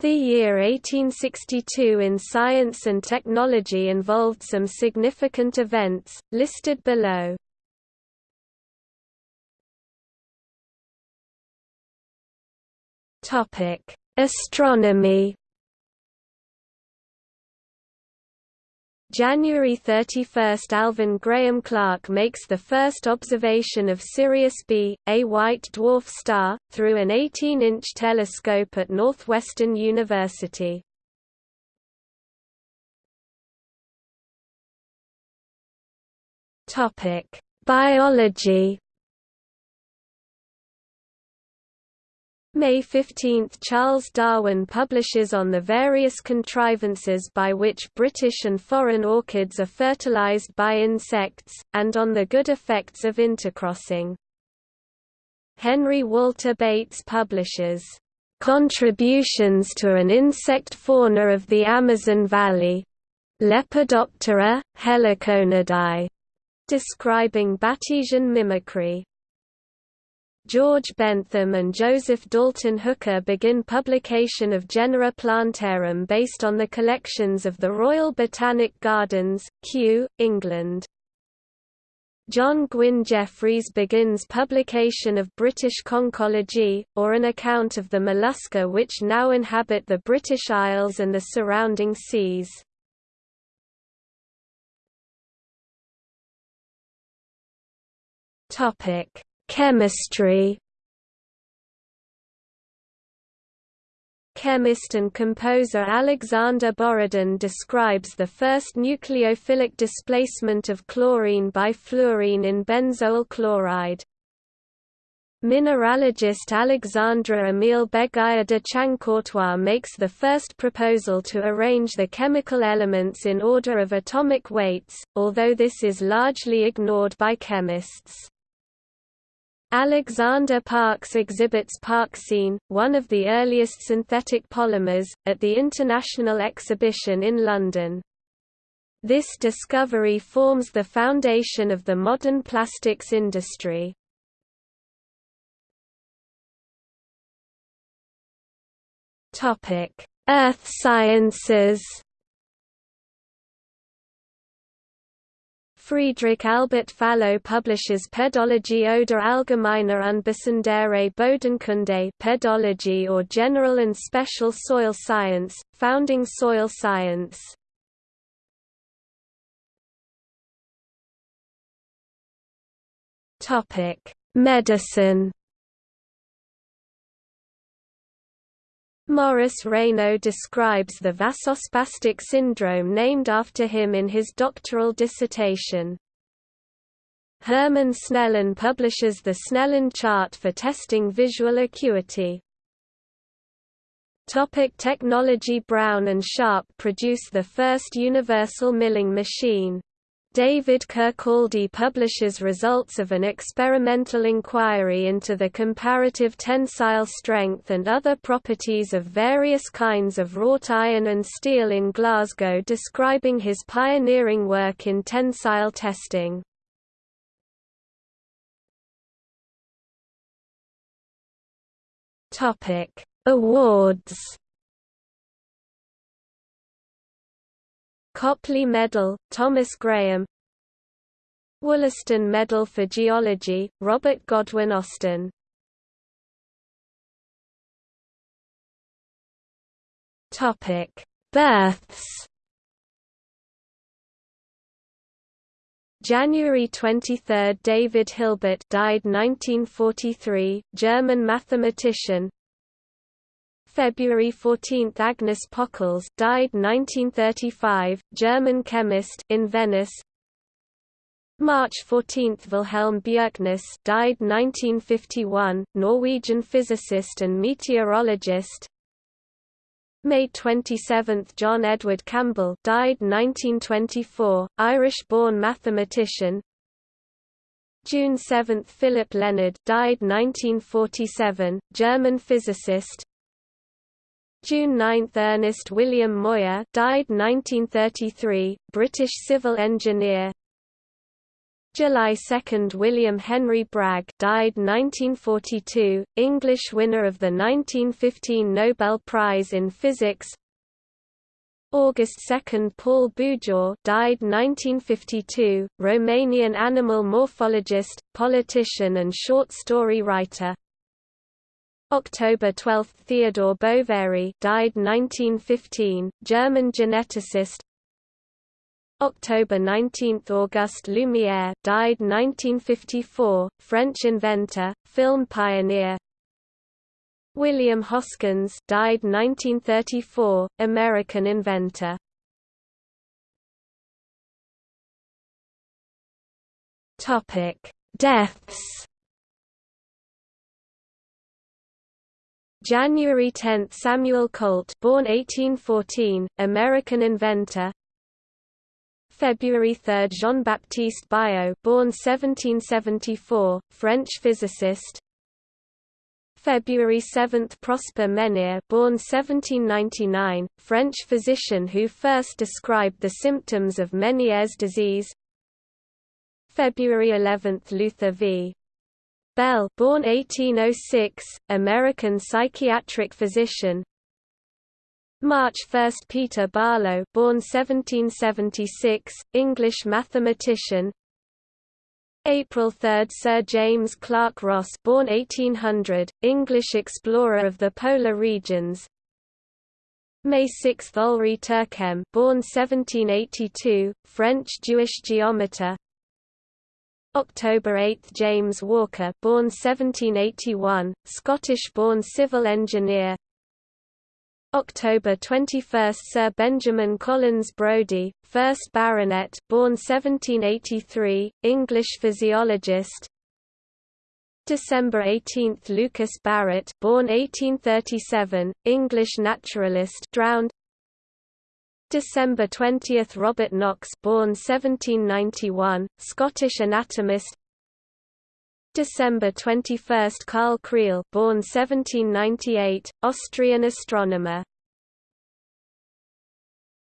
The year 1862 in science and technology involved some significant events, listed below. Astronomy January 31 – Alvan Graham Clark makes the first observation of Sirius B, a white dwarf star, through an 18-inch telescope at Northwestern University. Biology May 15 – Charles Darwin publishes on the various contrivances by which British and foreign orchids are fertilized by insects, and on the good effects of intercrossing. Henry Walter Bates publishes, "...contributions to an insect fauna of the Amazon Valley. Lepidoptera, Heliconidae", describing Batesian mimicry. George Bentham and Joseph Dalton Hooker begin publication of Genera Plantarum based on the collections of the Royal Botanic Gardens, Kew, England. John Gwyn Jeffreys begins publication of British Conchology, or an account of the mollusca which now inhabit the British Isles and the surrounding seas. Topic Chemistry Chemist and composer Alexander Borodin describes the first nucleophilic displacement of chlorine by fluorine in benzoyl chloride. Mineralogist Alexandre Emile Béguyer de Chancourtois makes the first proposal to arrange the chemical elements in order of atomic weights, although this is largely ignored by chemists. Alexander Parkes exhibits Parkesine, one of the earliest synthetic polymers, at the International Exhibition in London. This discovery forms the foundation of the modern plastics industry. Earth sciences Friedrich Albert Fallou publishes Pedologie oder allgemeiner und besondere Bodenkunde pedology or general and special soil science, founding soil science. Medicine Maurice Raynaud describes the vasospastic syndrome named after him in his doctoral dissertation. Hermann Snellen publishes the Snellen chart for testing visual acuity. Topic technology Brown and Sharpe produce the first universal milling machine. David Kirkcaldy publishes results of an experimental inquiry into the comparative tensile strength and other properties of various kinds of wrought iron and steel in Glasgow describing his pioneering work in tensile testing. Awards Copley Medal, Thomas Graham. Wollaston Medal for Geology, Robert Godwin Austen Births. January 23 – David Hilbert died 1943, German mathematician February 14 – Agnes Pockels died 1935, German chemist in Venice. March 14 – Wilhelm Bjerknes died 1951, Norwegian physicist and meteorologist. May 27 – John Edward Campbell died 1924, Irish-born mathematician. June 7 – Philip Lenard died 1947, German physicist June 9 – Ernest William Moir died 1933, British civil engineer. July 2 William Henry Bragg died 1942, English winner of the 1915 Nobel Prize in Physics. August 2 Paul Bujor died 1952, Romanian animal morphologist, politician and short story writer October 12 Theodore Boveri died 1915, German geneticist. October 19 Auguste Lumière died 1954, French inventor, film pioneer. William Hoskins died 1934, American inventor. Deaths. January 10 Samuel Colt born 1814, American inventor February 3 Jean-Baptiste Biot born 1774, French physicist February 7 Prosper Menière born 1799, French physician who first described the symptoms of Meniere's disease February 11 Luther v. Bell born 1806, American psychiatric physician. March 1 Peter Barlow born 1776, English mathematician. April 3 Sir James Clark Ross born 1800, English explorer of the polar regions. May 6 Olry Terquem born 1782, French Jewish geometer October 8 James Walker born 1781, Scottish-born civil engineer. October 21 Sir Benjamin Collins Brodie, 1st Baronet born 1783, English physiologist. December 18 Lucas Barrett born 1837, English naturalist drowned December 20 Robert Knox born 1791, Scottish anatomist. December 21 Karl Kreil born 1798, Austrian astronomer